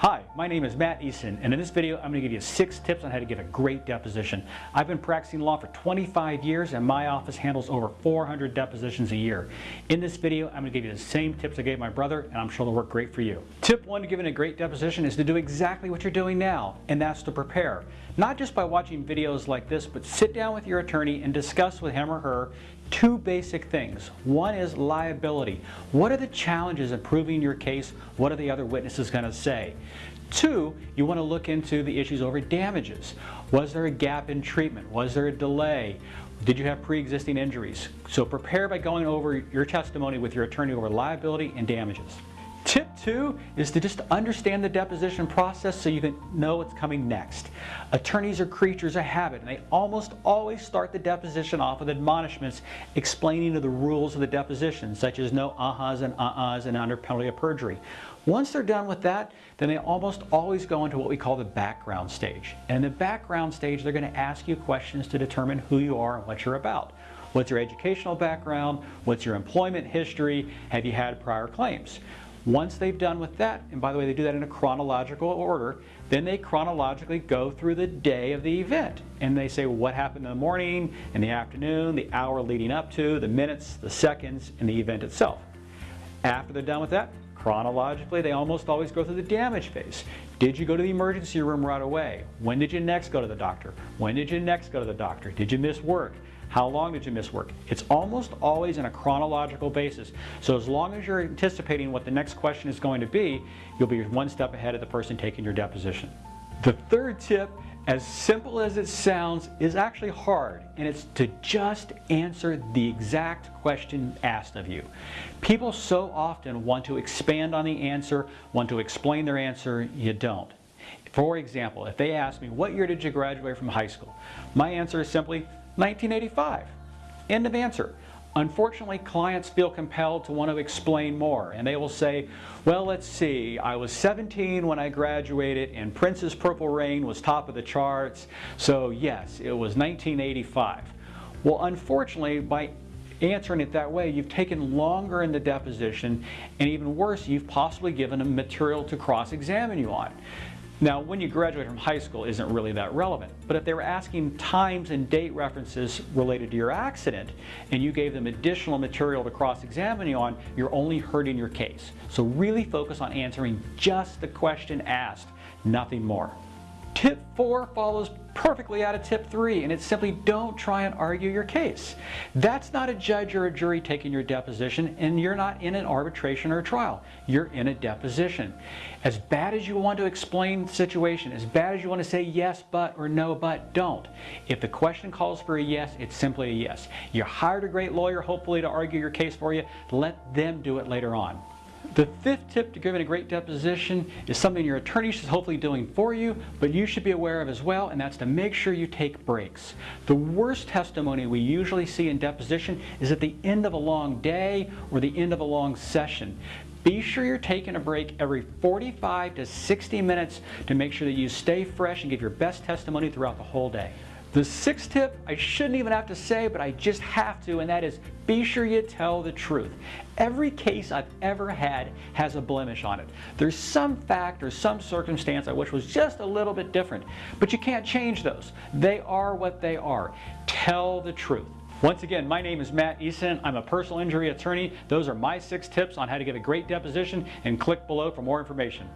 Hi, my name is Matt Easton, and in this video I'm going to give you six tips on how to give a great deposition. I've been practicing law for 25 years and my office handles over 400 depositions a year. In this video I'm going to give you the same tips I gave my brother and I'm sure they'll work great for you. Tip one to giving a great deposition is to do exactly what you're doing now, and that's to prepare. Not just by watching videos like this, but sit down with your attorney and discuss with him or her two basic things. One is liability. What are the challenges in proving your case? What are the other witnesses going to say? Two, you want to look into the issues over damages. Was there a gap in treatment? Was there a delay? Did you have pre-existing injuries? So prepare by going over your testimony with your attorney over liability and damages. Tip two is to just understand the deposition process so you can know what's coming next. Attorneys are creatures of habit and they almost always start the deposition off with admonishments explaining the rules of the deposition such as no uh-huhs and uh-uhs and under penalty of perjury. Once they're done with that, then they almost always go into what we call the background stage. And in the background stage, they're going to ask you questions to determine who you are and what you're about. What's your educational background? What's your employment history? Have you had prior claims? Once they've done with that, and by the way, they do that in a chronological order, then they chronologically go through the day of the event. And they say what happened in the morning, in the afternoon, the hour leading up to, the minutes, the seconds, and the event itself. After they're done with that, chronologically, they almost always go through the damage phase. Did you go to the emergency room right away? When did you next go to the doctor? When did you next go to the doctor? Did you miss work? How long did you miss work? It's almost always in a chronological basis. So as long as you're anticipating what the next question is going to be, you'll be one step ahead of the person taking your deposition. The third tip, as simple as it sounds, is actually hard, and it's to just answer the exact question asked of you. People so often want to expand on the answer, want to explain their answer, you don't. For example, if they ask me, what year did you graduate from high school? My answer is simply, 1985. End of answer. Unfortunately, clients feel compelled to want to explain more, and they will say, well, let's see, I was 17 when I graduated, and Prince's Purple Rain was top of the charts, so yes, it was 1985. Well, unfortunately, by answering it that way, you've taken longer in the deposition, and even worse, you've possibly given them material to cross-examine you on. Now, when you graduate from high school isn't really that relevant, but if they were asking times and date references related to your accident and you gave them additional material to cross-examine you on, you're only hurting your case. So really focus on answering just the question asked, nothing more. Tip four follows perfectly out of tip three, and it's simply don't try and argue your case. That's not a judge or a jury taking your deposition, and you're not in an arbitration or trial. You're in a deposition. As bad as you want to explain the situation, as bad as you want to say yes but or no but, don't. If the question calls for a yes, it's simply a yes. You hired a great lawyer, hopefully to argue your case for you. Let them do it later on. The fifth tip to giving a great deposition is something your attorney is hopefully doing for you, but you should be aware of as well, and that's to make sure you take breaks. The worst testimony we usually see in deposition is at the end of a long day or the end of a long session. Be sure you're taking a break every 45 to 60 minutes to make sure that you stay fresh and give your best testimony throughout the whole day. The sixth tip, I shouldn't even have to say, but I just have to, and that is be sure you tell the truth. Every case I've ever had has a blemish on it. There's some fact or some circumstance I wish was just a little bit different, but you can't change those. They are what they are. Tell the truth. Once again, my name is Matt Easton. I'm a personal injury attorney. Those are my six tips on how to get a great deposition and click below for more information.